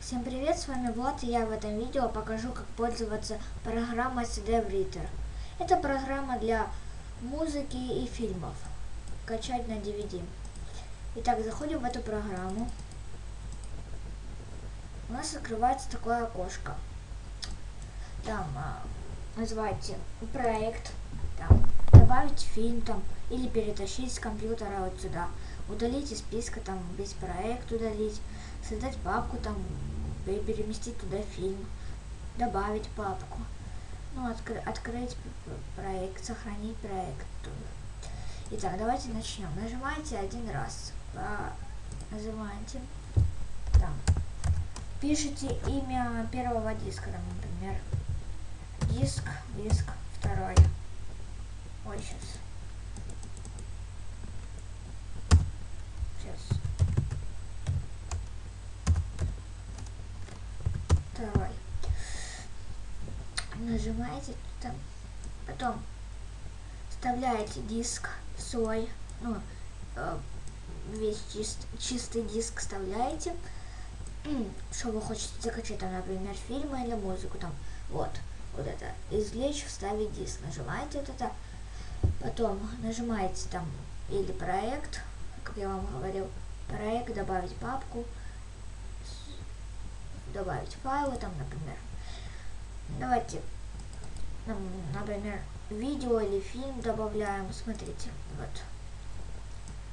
Всем привет, с вами Влад, и я в этом видео покажу, как пользоваться программой CD Writer. Это программа для музыки и фильмов. Качать на DVD. Итак, заходим в эту программу. У нас открывается такое окошко. Там а, называйте проект, там, добавить фильм там, или перетащить с компьютера вот сюда. Удалить из списка, там, весь проект удалить, создать папку, там, переместить туда фильм, добавить папку. Ну, откры открыть проект, сохранить проект. Итак, давайте начнем. Нажимаете один раз. По... Нажимаете. Там. Пишите имя первого диска, там, например. Диск, диск второй. Ой. Сейчас. Второй. Нажимаете там. Потом вставляете диск свой. Ну, э, весь чист, чистый диск вставляете. Что вы хотите закачать, там, например, фильмы или музыку, там, вот, вот это, извлечь, вставить диск, нажимаете вот это, потом нажимаете там, или проект, как я вам говорил, проект, добавить папку, добавить файлы, там, например, давайте, например, видео или фильм добавляем, смотрите, вот,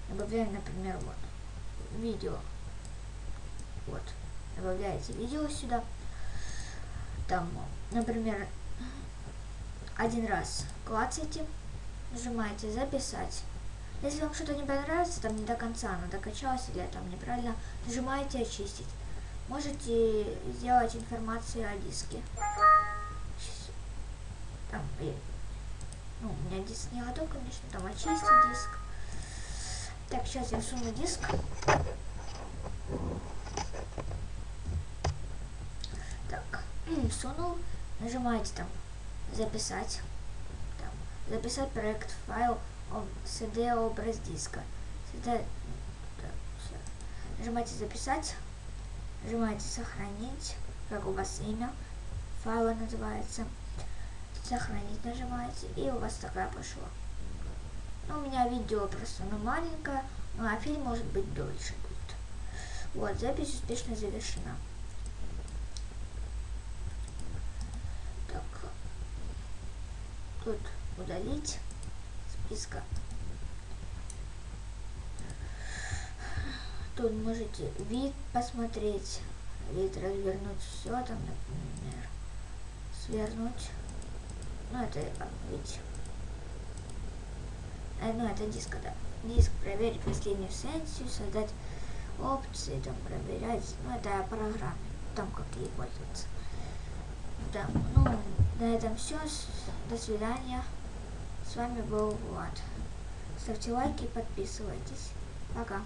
добавляем, например, вот, видео, вот, добавляете видео сюда. Там, например, один раз клацаете, нажимаете записать. Если вам что-то не понравится, там не до конца оно докачалось или там неправильно, нажимаете очистить. Можете сделать информацию о диске. Там, ну, у меня диск не готов, конечно, там очистить диск. Так, сейчас я суну диск. сунул, нажимаете там записать, там, записать проект файл CD образ диска. CD, да, нажимаете записать, нажимаете сохранить, как у вас имя? Файла называется, сохранить нажимаете, и у вас такая пошла. Ну, у меня видео просто ну, маленькое, ну, а фильм может быть дольше будет. Вот, запись успешно завершена. тут удалить списка. Тут можете вид посмотреть, вид развернуть все там, например, свернуть. Ну, это ведь... Э, ну, это диск, да. Диск проверить последнюю сессию, создать опции, там, проверять. Ну, это программы, там, как ей пользоваться. Да, ну, на этом все. До свидания. С вами был Влад. Ставьте лайки, подписывайтесь. Пока.